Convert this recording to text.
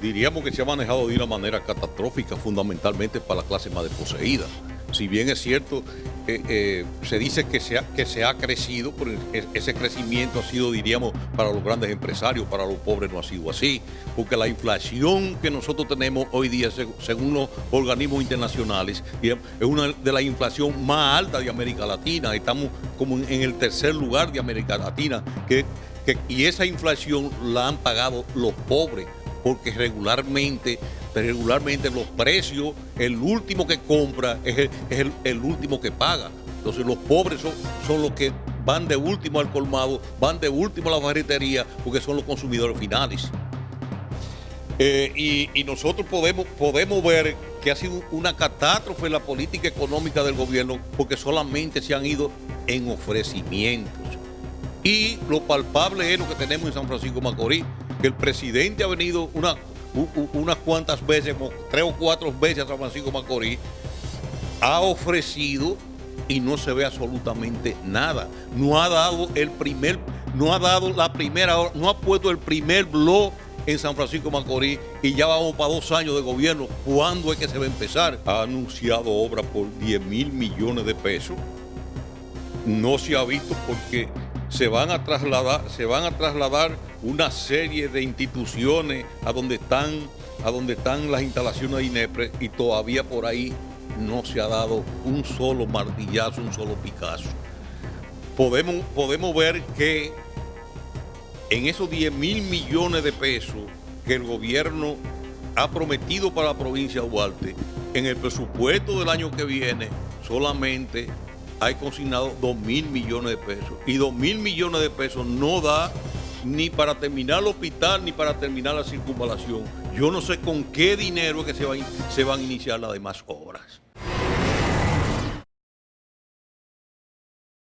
diríamos que se ha manejado de una manera catastrófica, fundamentalmente para la clase más desposeída. Si bien es cierto, eh, eh, se dice que se, ha, que se ha crecido, pero ese crecimiento ha sido, diríamos, para los grandes empresarios, para los pobres no ha sido así, porque la inflación que nosotros tenemos hoy día, según los organismos internacionales, es una de las inflaciones más altas de América Latina, estamos como en el tercer lugar de América Latina, que, y esa inflación la han pagado los pobres porque regularmente, regularmente los precios, el último que compra es el, último que paga. Entonces los pobres son, los que van de último al colmado, van de último a la ferretería, porque son los consumidores finales. Eh, y, nosotros podemos, podemos ver que ha sido una catástrofe la política económica del gobierno porque solamente se han ido en ofrecimientos. Y lo palpable es lo que tenemos en San Francisco Macorís, que el presidente ha venido una, unas cuantas veces, tres o cuatro veces a San Francisco Macorís, ha ofrecido y no se ve absolutamente nada. No ha dado el primer, no ha dado la primera, no ha puesto el primer blog en San Francisco Macorís y ya vamos para dos años de gobierno. ¿Cuándo es que se va a empezar? Ha anunciado obra por 10 mil millones de pesos. No se ha visto porque se van a trasladar, se van a trasladar una serie de instituciones a donde están, a donde están las instalaciones de INEPRE y todavía por ahí no se ha dado un solo martillazo, un solo picazo. Podemos, podemos ver que en esos 10 mil millones de pesos que el gobierno ha prometido para la provincia de Duarte, en el presupuesto del año que viene solamente hay consignado 2 mil millones de pesos. Y 2 mil millones de pesos no da ni para terminar el hospital ni para terminar la circunvalación. Yo no sé con qué dinero es que se, se van a iniciar las demás obras.